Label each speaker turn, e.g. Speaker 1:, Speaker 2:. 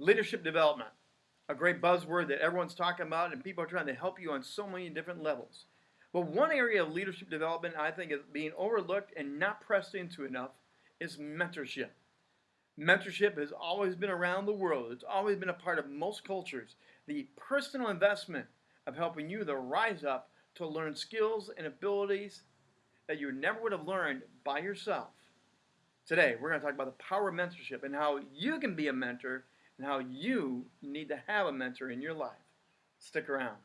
Speaker 1: Leadership development, a great buzzword that everyone's talking about, and people are trying to help you on so many different levels. But one area of leadership development I think is being overlooked and not pressed into enough is mentorship. Mentorship has always been around the world. It's always been a part of most cultures. The personal investment of helping you to rise up to learn skills and abilities that you never would have learned by yourself. Today, we're going to talk about the power of mentorship and how you can be a mentor and how you need to have a mentor in your life. Stick around.